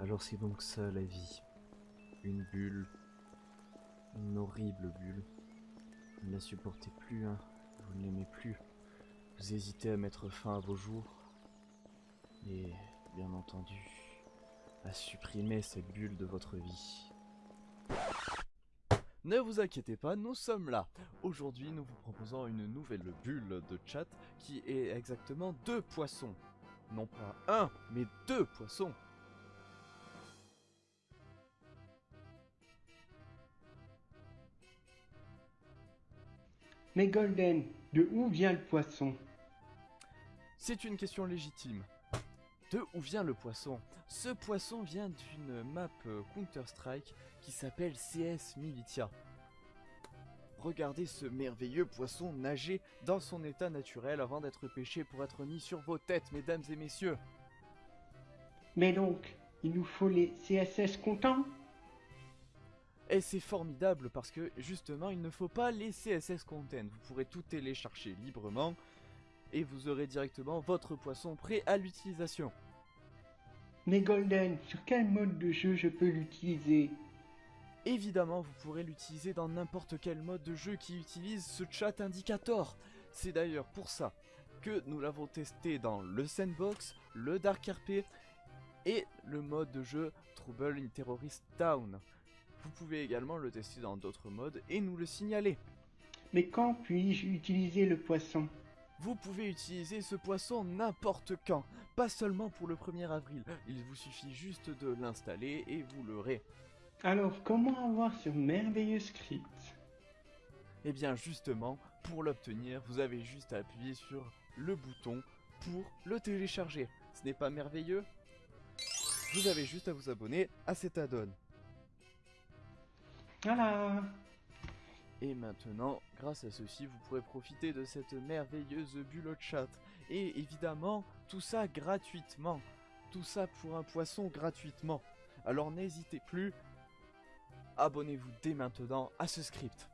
Alors c'est donc ça la vie. Une bulle. Une horrible bulle. Vous ne la supportez plus, hein. Vous ne l'aimez plus. Vous hésitez à mettre fin à vos jours. Et, bien entendu, à supprimer cette bulle de votre vie. Ne vous inquiétez pas, nous sommes là. Aujourd'hui, nous vous proposons une nouvelle bulle de chat qui est exactement deux poissons. Non pas un, mais deux poissons. Mais Golden, de où vient le poisson? C'est une question légitime. De où vient le poisson? Ce poisson vient d'une map euh, Counter-Strike qui s'appelle CS Militia. Regardez ce merveilleux poisson nager dans son état naturel avant d'être pêché pour être mis sur vos têtes, mesdames et messieurs. Mais donc, il nous faut les CSS contents? Et c'est formidable parce que justement, il ne faut pas les CSS content. Vous pourrez tout télécharger librement et vous aurez directement votre poisson prêt à l'utilisation. Mais Golden, sur quel mode de jeu je peux l'utiliser? Évidemment, vous pourrez l'utiliser dans n'importe quel mode de jeu qui utilise ce chat indicator. C'est d'ailleurs pour ça que nous l'avons testé dans le Sandbox, le Dark RP et le mode de jeu Trouble in Terrorist Town. Vous pouvez également le tester dans d'autres modes et nous le signaler. Mais quand puis-je utiliser le poisson? Vous pouvez utiliser ce poisson n'importe quand, pas seulement pour le 1er avril. Il vous suffit juste de l'installer et vous l'aurez. Alors, comment avoir ce merveilleux script? Eh bien justement, pour l'obtenir, vous avez juste à appuyer sur le bouton pour le télécharger. Ce n'est pas merveilleux? Vous avez juste à vous abonner à cet add-on. Et maintenant, grâce à ceci, vous pourrez profiter de cette merveilleuse bulle chat. Et évidemment, tout ça gratuitement. Tout ça pour un poisson gratuitement. Alors n'hésitez plus, abonnez-vous dès maintenant à ce script.